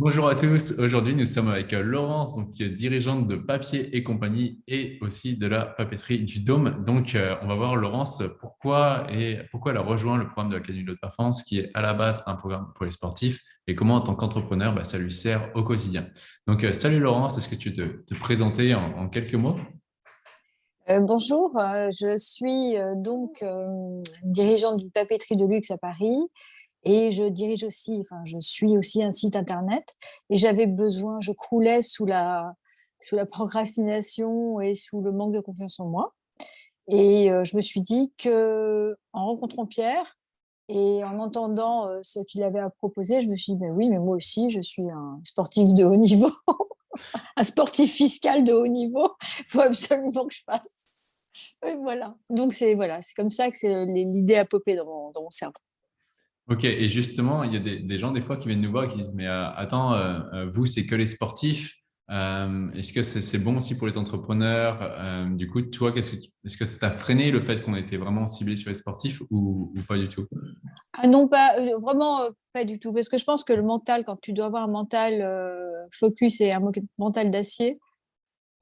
Bonjour à tous. Aujourd'hui, nous sommes avec euh, Laurence, qui est dirigeante de Papier et compagnie et aussi de la papeterie du Dôme. Donc, euh, on va voir Laurence pourquoi et pourquoi elle a rejoint le programme de l'Académie de Performance, qui est à la base un programme pour les sportifs, et comment en tant qu'entrepreneur, bah, ça lui sert au quotidien. Donc, euh, salut Laurence, est-ce que tu peux te, présenter en, quelques mots? Bonjour, je suis donc dirigeante d'une papeterie de luxe à Paris et je dirige aussi, enfin, je suis aussi un site internet. Et j'avais besoin, je croulais sous la, sous la procrastination et sous le manque de confiance en moi. Et je me suis dit que en rencontrant Pierre et en entendant ce qu'il avait à proposer, je me suis dit, ben oui, mais moi aussi, je suis un sportif de haut niveau, un sportif fiscal de haut niveau. Il faut absolument que je fasse. Voilà. Donc, c'est voilà, comme ça que l'idée a popé dans mon cerveau. Ok, et justement, il y a des, gens des fois qui viennent nous voir et qui disent « mais euh, attends, euh, euh, vous, c'est que les sportifs, est-ce que c'est bon aussi pour les entrepreneurs Du coup, toi, est-ce que ça t'a freiné le fait qu'on était vraiment ciblé sur les sportifs ou, pas du tout? Ah Non, pas, vraiment pas du tout. Parce que je pense que le mental, quand tu dois avoir un mental focus et un mental d'acier,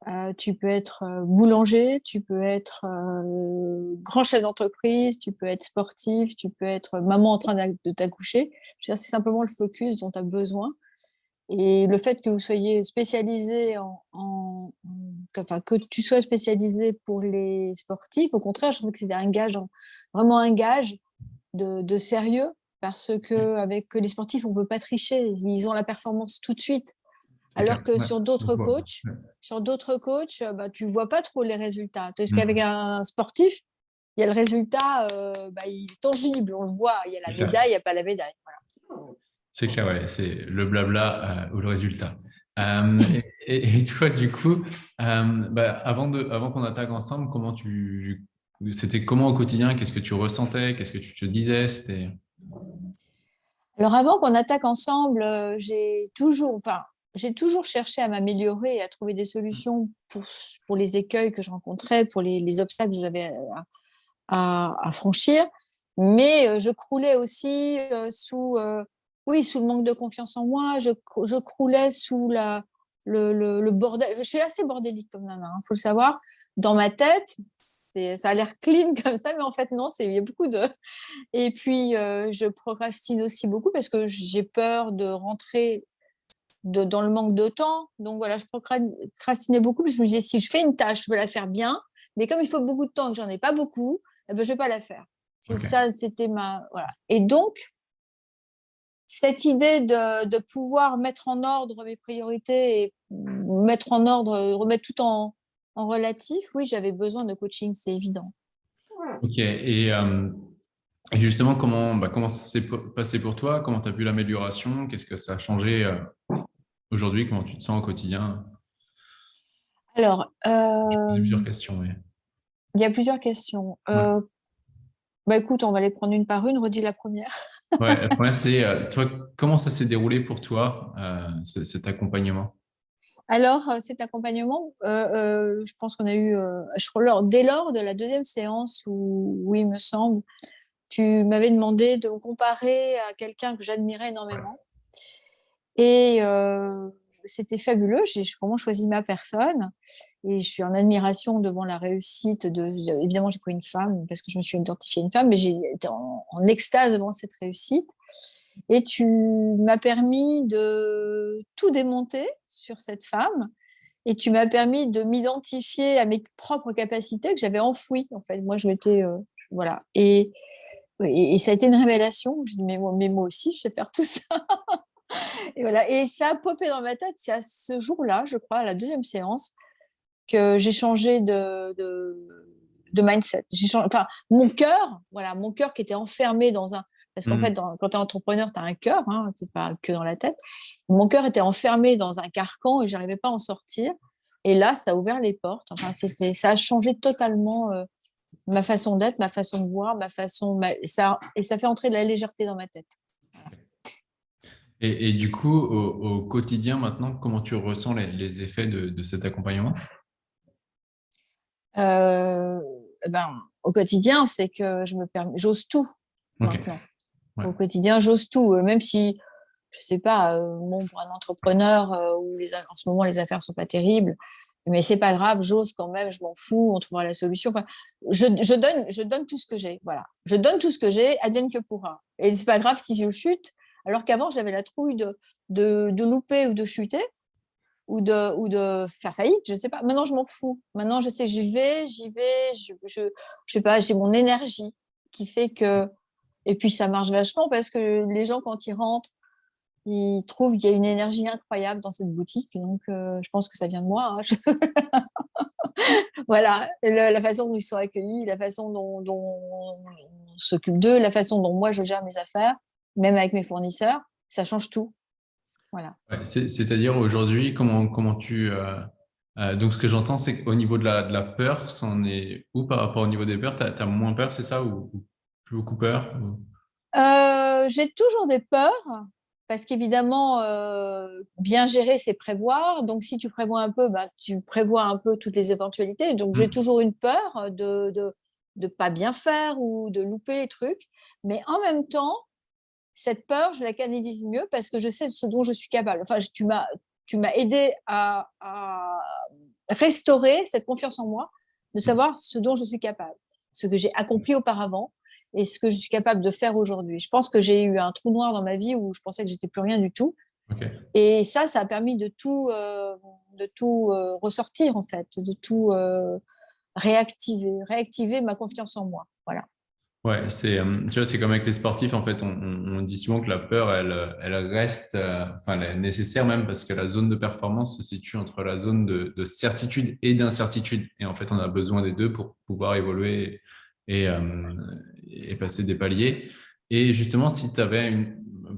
euh, tu peux être euh, boulanger, tu peux être euh, grand chef d'entreprise, tu peux être sportif, tu peux être maman en train de t'accoucher. C'est simplement le focus dont tu as besoin. Et le fait que vous soyez spécialisé en, enfin que tu sois spécialisé pour les sportifs, au contraire, je trouve que c'est un gage, vraiment un gage de, de sérieux, parce que avec les sportifs, on peut pas tricher. Ils ont la performance tout de suite. Alors que sur d'autres coachs, sur d'autres coachs, bah, tu ne vois pas trop les résultats. Parce mmh. qu'avec un sportif, il y a le résultat, euh, bah, il est tangible, on le voit. Il y a la médaille, il n'y a pas la médaille. C'est clair, ouais, c'est le blabla euh, ou le résultat. Euh, et, toi, du coup, bah, avant, de, avant qu'on attaque ensemble, comment tu, c'était comment au quotidien? Qu'est-ce que tu ressentais? Qu'est-ce que tu te disais? Alors avant qu'on attaque ensemble, j'ai toujours, enfin, j'ai toujours cherché à m'améliorer et à trouver des solutions pour, pour les écueils que je rencontrais, pour les, obstacles que j'avais à, franchir. Mais euh, je croulais aussi euh, sous, euh, oui, sous le manque de confiance en moi. Je, je croulais sous la, le, le, bordel. Je suis assez bordélique comme nana, il hein, faut le savoir. Dans ma tête, ça a l'air clean comme ça, mais en fait, non, il y a beaucoup de... Et puis, je procrastine aussi beaucoup parce que j'ai peur de rentrer dans le manque de temps. Donc voilà, je procrastinais beaucoup parce que je me disais, si je fais une tâche, je veux la faire bien, mais comme il faut beaucoup de temps et que j'en ai pas beaucoup, eh ben, je ne vais pas la faire. C'est ça, c'était ma... Voilà. Et donc, cette idée de, pouvoir mettre en ordre mes priorités et mettre en ordre, remettre tout en, relatif, oui, j'avais besoin de coaching, c'est évident. Ok, et, euh, justement, comment, bah, comment ça s'est passé pour toi? Comment tu as vu l'amélioration? Qu'est-ce que ça a changé euh, Aujourd'hui, comment tu te sens au quotidien? Alors, il y a plusieurs questions. Il y a plusieurs questions. Euh, bah, écoute, on va les prendre une par une. Redis la première. ouais, la première, c'est euh, toi, comment ça s'est déroulé pour toi, euh, cet accompagnement? Alors, cet accompagnement, je pense qu'on a eu, crois, dès lors de la deuxième séance où, où il me semble, tu m'avais demandé de me comparer à quelqu'un que j'admirais énormément. Et c'était fabuleux, j'ai vraiment choisi ma personne et je suis en admiration devant la réussite de... Évidemment, j'ai pris une femme parce que je me suis identifiée une femme, mais j'ai été en, extase devant cette réussite. Et tu m'as permis de tout démonter sur cette femme et tu m'as permis de m'identifier à mes propres capacités que j'avais enfouies. En fait, moi, je m'étais... voilà. Et, et, ça a été une révélation. Je dis, mais mais moi aussi, je sais faire tout ça. Et voilà. Et ça a popé dans ma tête. C'est à ce jour-là, je crois, à la deuxième séance, que j'ai changé de, de, mindset. enfin, mon cœur, voilà, mon cœur qui était enfermé dans un. Parce qu'en mmh. fait, quand tu es entrepreneur, tu as un cœur, hein, c'est pas que dans la tête. Mon cœur était enfermé dans un carcan et j'arrivais pas à en sortir. Et là, ça a ouvert les portes. Enfin, c'était, ça a changé totalement euh, ma façon d'être, ma façon de voir, ma façon, ça, et ça fait entrer de la légèreté dans ma tête. Et, du coup, au, quotidien maintenant, comment tu ressens les, effets de, cet accompagnement? Euh, eh ben, Au quotidien, c'est que je me permets, j'ose tout maintenant. Au quotidien, j'ose tout, euh, même si je sais pas, bon, pour un entrepreneur où les, en ce moment les affaires sont pas terribles, mais c'est pas grave, j'ose quand même, je m'en fous, on trouvera la solution. Enfin, je, je, donne, je donne tout ce que j'ai, voilà. Je donne tout ce que j'ai, advienne que pourra. Et c'est pas grave si je chute, alors qu'avant j'avais la trouille de, de, louper ou de chuter ou de, ou de faire faillite, je sais pas. Maintenant je m'en fous. Maintenant je sais, j'y vais, j'y vais, je, je, je sais pas, j'ai mon énergie qui fait que. Et puis ça marche vachement parce que les gens quand ils rentrent ils trouvent qu'il y a une énergie incroyable dans cette boutique. Donc, euh, je pense que ça vient de moi. Hein. voilà, la, façon dont ils sont accueillis, la façon dont, on s'occupe d'eux, la façon dont moi je gère mes affaires, même avec mes fournisseurs, ça change tout. Voilà. C'est-à-dire aujourd'hui, comment, comment tu... Euh, euh, donc, ce que j'entends, c'est qu'au niveau de la, de la peur, ça en est où par rapport au niveau des peurs? Tu as, moins peur, c'est ça Ou, plus beaucoup peur J'ai toujours des peurs parce qu'évidemment, euh, bien gérer, c'est prévoir. Donc, si tu prévois un peu, ben, tu prévois un peu toutes les éventualités. Donc, j'ai mmh. toujours une peur de ne de, pas bien faire ou de louper les trucs. Mais en même temps, cette peur, je la canalise mieux parce que je sais ce dont je suis capable. Enfin, tu m'as tu m'as aidé à, à, restaurer cette confiance en moi, de savoir ce dont je suis capable, ce que j'ai accompli auparavant et ce que je suis capable de faire aujourd'hui. Je pense que j'ai eu un trou noir dans ma vie où je pensais que j'étais plus rien du tout. Et ça, ça a permis de tout, euh, de tout euh, ressortir en fait, de tout euh, réactiver, réactiver ma confiance en moi. Voilà. Ouais, c'est tu vois, c'est comme avec les sportifs en fait. On, dit souvent que la peur, elle, elle reste, enfin, elle est nécessaire même parce que la zone de performance se situe entre la zone de, de certitude et d'incertitude. Et en fait, on a besoin des deux pour pouvoir évoluer et, et passer des paliers. Et justement, si tu avais une,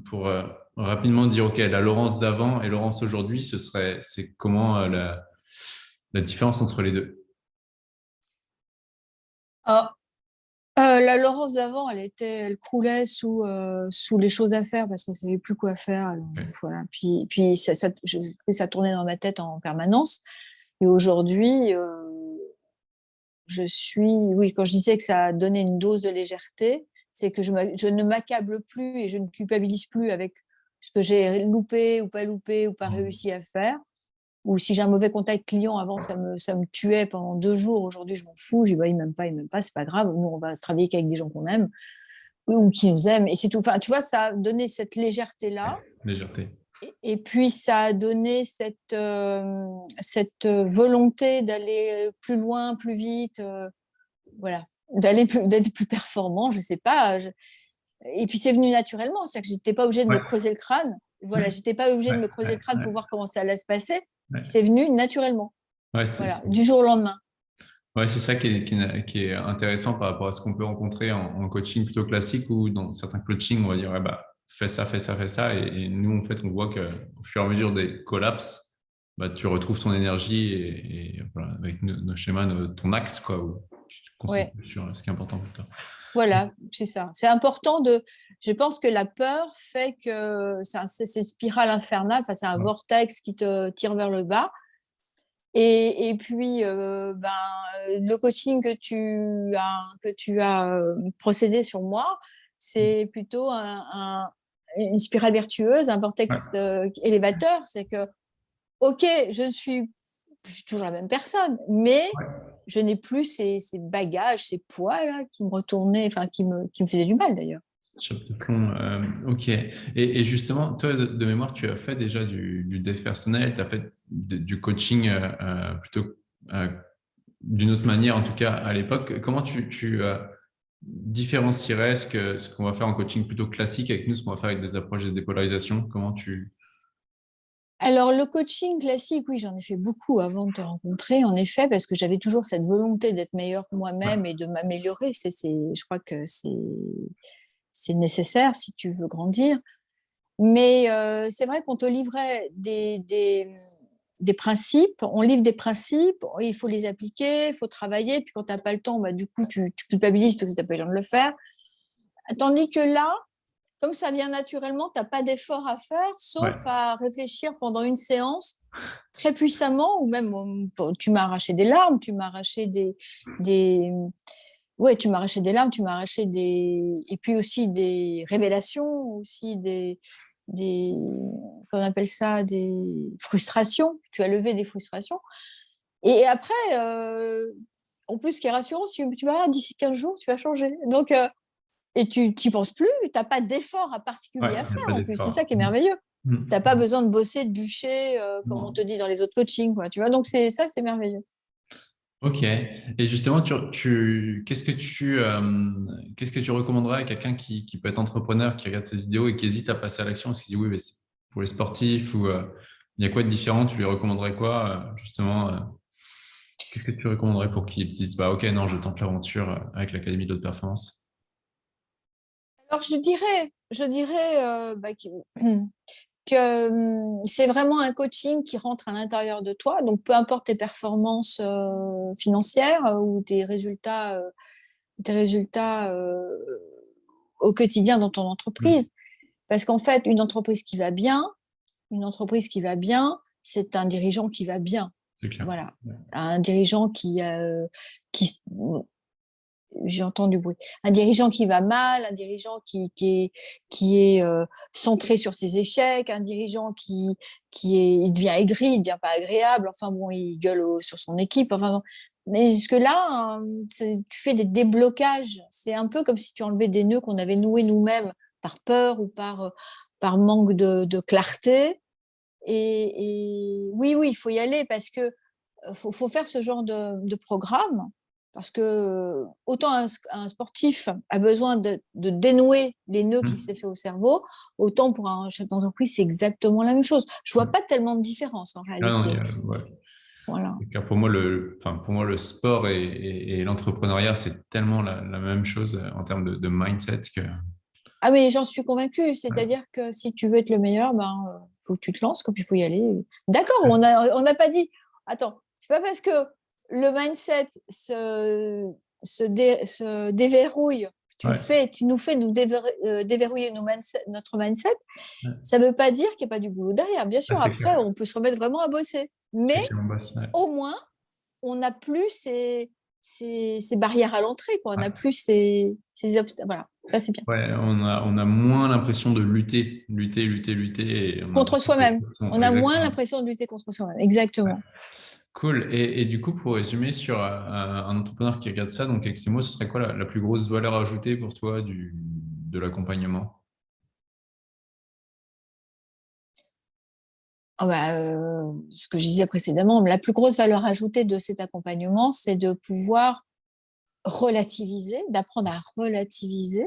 pour euh, rapidement dire, OK, la Laurence d'avant et Laurence aujourd'hui, ce serait, c'est comment euh, la, la, différence entre les deux? La Laurence d'avant, elle, était, elle croulait sous, sous les choses à faire parce qu'elle ne savait plus quoi faire. voilà. Puis, puis ça, ça, ça tournait dans ma tête en permanence. Et aujourd'hui, je suis, oui, quand je disais que ça a donné une dose de légèreté, c'est que je, je ne m'accable plus et je ne culpabilise plus avec ce que j'ai loupé ou pas loupé ou pas mmh. réussi à faire. Ou si j'ai un mauvais contact client, avant ça me, ça me tuait pendant deux jours, aujourd'hui je m'en fous, je dis bah, il m'aime pas, il m'aime pas, c'est pas grave, nous on va travailler qu'avec des gens qu'on aime ou qui nous aiment et c'est tout. Enfin, tu vois, ça a donné cette légèreté-là. Légèreté. Et puis, ça a donné cette, euh, cette volonté d'aller plus loin, plus vite, euh, voilà, d'aller d'être plus performant, je ne sais pas. Et puis, c'est venu naturellement, c'est-à-dire que je n'étais pas obligée de me creuser le crâne. Voilà, j'étais pas obligée de me creuser le crâne pour voir comment ça allait se passer. C'est venu naturellement, voilà, du jour au lendemain. Ouais, c'est ça qui est, qui, est, intéressant par rapport à ce qu'on peut rencontrer en, coaching plutôt classique ou dans certains coachings, on va dire, bah, fais ça, fais ça, fais ça. Et, nous, en fait, on voit qu'au fur et à mesure des collapses, bah, tu retrouves ton énergie et, voilà, avec nos, schémas, ton axe, quoi, où tu te concentres sur ce qui est important pour toi. Voilà, c'est ça. C'est important de. Je pense que la peur fait que c'est une spirale infernale, enfin, c'est un vortex qui te tire vers le bas. Et, et puis, euh, ben, le coaching que tu as, que tu as euh, procédé sur moi, c'est plutôt un, une spirale vertueuse, un vortex euh, élévateur. C'est que, OK, je suis, toujours la même personne, mais je n'ai plus ces, bagages, ces poids là, qui me retournaient, enfin qui me, qui me faisaient du mal d'ailleurs. Chape de plomb, euh, ok. Et, justement, toi, de, mémoire, tu as fait déjà du, du dev personnel, tu as fait du coaching euh, plutôt d'une autre manière, en tout cas à l'époque. Comment tu, tu différencierais ce qu'on ce va faire en coaching plutôt classique avec nous, ce qu'on va faire avec des approches de dépolarisation? Comment tu... Alors, le coaching classique, oui, j'en ai fait beaucoup avant de te rencontrer, en effet, parce que j'avais toujours cette volonté d'être meilleure moi-même et de m'améliorer. Je crois que c'est nécessaire si tu veux grandir. Mais euh, c'est vrai qu'on te livrait des, des, des principes, on livre des principes, il faut les appliquer, il faut travailler, puis quand tu n'as pas le temps, bah, du coup, tu, culpabilises parce que tu n'as pas le temps de le faire. Tandis que là, comme ça vient naturellement, tu n'as pas d'effort à faire, sauf à réfléchir pendant une séance très puissamment, ou même tu m'as arraché des larmes, tu m'as arraché des, des... Ouais, tu m'as arraché des larmes, tu m'as arraché des... Et puis aussi des révélations, aussi des, des qu'on appelle ça des frustrations, tu as levé des frustrations. Et après, en plus, ce qui est rassurant, si tu vas d'ici 15 jours, tu vas changer. Donc, et tu n'y penses plus, tu n'as pas d'effort à particulier à faire en plus. C'est ça qui est mmh. merveilleux. Mmh. Tu n'as pas besoin de bosser, de bûcher, comme on te dit dans les autres coachings. Quoi, tu vois Donc, ça, c'est merveilleux. Ok. Et justement, tu, qu'est-ce que tu qu'est-ce que tu recommanderais à quelqu'un qui, qui, peut être entrepreneur, qui regarde cette vidéo et qui hésite à passer à l'action, parce qu'il dit oui, mais pour les sportifs ou il y a quoi de différent? Tu lui recommanderais quoi justement Qu'est-ce que tu recommanderais pour qu'ils disent bah ok non, je tente l'aventure avec l'académie de haute performance? Alors je dirais, je dirais bah, hum, c'est vraiment un coaching qui rentre à l'intérieur de toi. Donc, peu importe tes performances euh, financières euh, ou tes résultats, euh, tes résultats au quotidien dans ton entreprise. Parce qu'en fait, une entreprise qui va bien, une entreprise qui va bien, c'est un dirigeant qui va bien. Voilà, un dirigeant qui, qui j'entends du bruit. Un dirigeant qui va mal, un dirigeant qui, qui est, qui est euh, centré sur ses échecs, un dirigeant qui, qui est, il devient aigri, il devient pas agréable, enfin bon, il gueule sur son équipe. Enfin, mais jusque-là, hein, tu fais des déblocages. C'est un peu comme si tu enlevais des nœuds qu'on avait noués nous-mêmes par peur ou par, euh, par manque de, de clarté. Et, et, oui, oui, il faut y aller parce que euh, faut, faut faire ce genre de, de programme parce que autant un, sportif a besoin de, dénouer les nœuds qu'il mmh. s'est fait au cerveau, autant pour un chef d'entreprise, c'est exactement la même chose. Je vois mmh. pas tellement de différence en réalité. voilà. Car pour moi, le, enfin, pour moi, le sport et, l'entrepreneuriat, c'est tellement la, même chose euh, en termes de, mindset que. Ah mais j'en suis convaincue. C'est-à-dire que si tu veux être le meilleur, ben euh, faut que tu te lances, il faut y aller. D'accord, on n'a on pas dit. Attends, c'est pas parce que le mindset se, se, déverrouille, tu, fais, tu nous fais nous euh, déverrouiller notre mindset, ça ne veut pas dire qu'il n'y a pas du boulot derrière. Bien sûr, après, on peut se remettre vraiment à bosser. Mais au moins, on n'a plus ces, ces, barrières à l'entrée, on n'a plus ces, ces obstacles. Voilà, ça c'est bien. on, a, on a moins l'impression de lutter, lutter, lutter, lutter. contre soi-même. On a moins l'impression de lutter contre soi-même, exactement. Cool. Et, du coup, pour résumer sur euh, un, entrepreneur qui regarde ça, donc avec ces mots, ce serait quoi la, plus grosse valeur ajoutée pour toi du, de l'accompagnement? Ah bah, euh, Ce que je disais précédemment, la plus grosse valeur ajoutée de cet accompagnement, c'est de pouvoir relativiser, d'apprendre à relativiser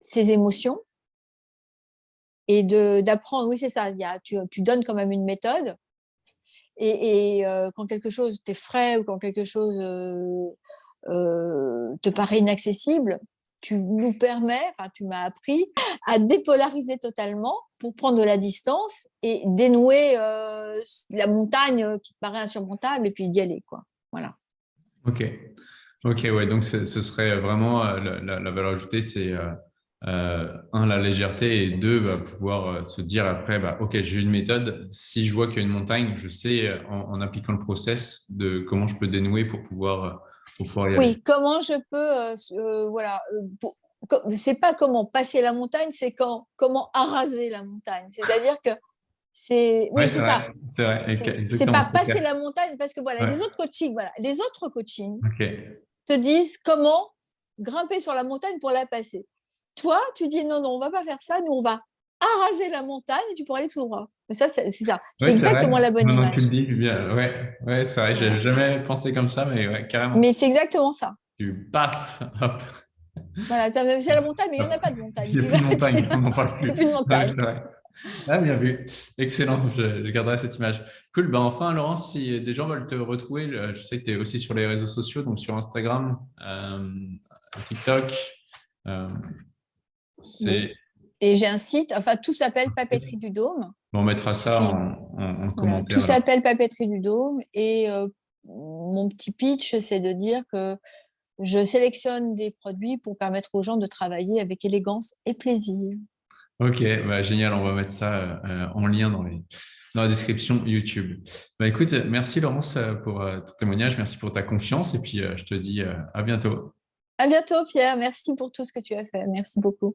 ses émotions et d'apprendre, oui c'est ça, y a, tu, tu donnes quand même une méthode, et, euh, quand quelque chose t'effraie ou quand quelque chose euh, euh, te paraît inaccessible, tu nous permets, enfin tu m'as appris à dépolariser totalement pour prendre de la distance et dénouer la montagne qui te paraît insurmontable et puis d'y aller. Quoi. Voilà. Ok, ok, ouais, donc ce serait vraiment la, la valeur ajoutée, c'est euh, un, la légèreté, et deux, bah, pouvoir euh, se dire après, bah, OK, j'ai une méthode. Si je vois qu'il y a une montagne, je sais, euh, en, appliquant le process, de comment je peux dénouer pour pouvoir, pour pouvoir y aller. Oui, comment je peux, voilà, c'est pas comment passer la montagne, c'est quand, comment araser la montagne. C'est-à-dire que c'est oui, c'est ça. C'est vrai. C'est pas passer la montagne parce que voilà, les autres coachings, voilà, les autres coachings te disent comment grimper sur la montagne pour la passer. Toi, tu dis non, non, on va pas faire ça, nous, on va araser la montagne et tu pourras aller tout droit. Mais ça, c'est ça. C'est exactement la bonne image. tu le dis bien. Ouais, ouais c'est vrai, j'ai jamais pensé comme ça, mais ouais, carrément. Mais c'est exactement ça. Tu paf, hop. Voilà, c'est la montagne, mais il n'y en a pas de montagne. Il n'y a plus de montagne, on n'en parle plus. plus de montagne. Ah, bien vu. Excellent, je, garderai cette image. Cool. Ben enfin, Laurence, si des gens veulent te retrouver, je sais que tu es aussi sur les réseaux sociaux, donc sur Instagram, euh, TikTok. Euh, et j'ai un site, enfin tout s'appelle Papeterie du Dôme. on mettra ça en, commentaire. tout s'appelle Papeterie du Dôme et euh, mon petit pitch, c'est de dire que je sélectionne des produits pour permettre aux gens de travailler avec élégance et plaisir. Ok, bah, génial, on va mettre ça euh, en lien dans, les, dans, la description YouTube. Bah, écoute, merci Laurence pour ton témoignage, merci pour ta confiance et puis je te dis à bientôt. À bientôt Pierre, merci pour tout ce que tu as fait, merci beaucoup.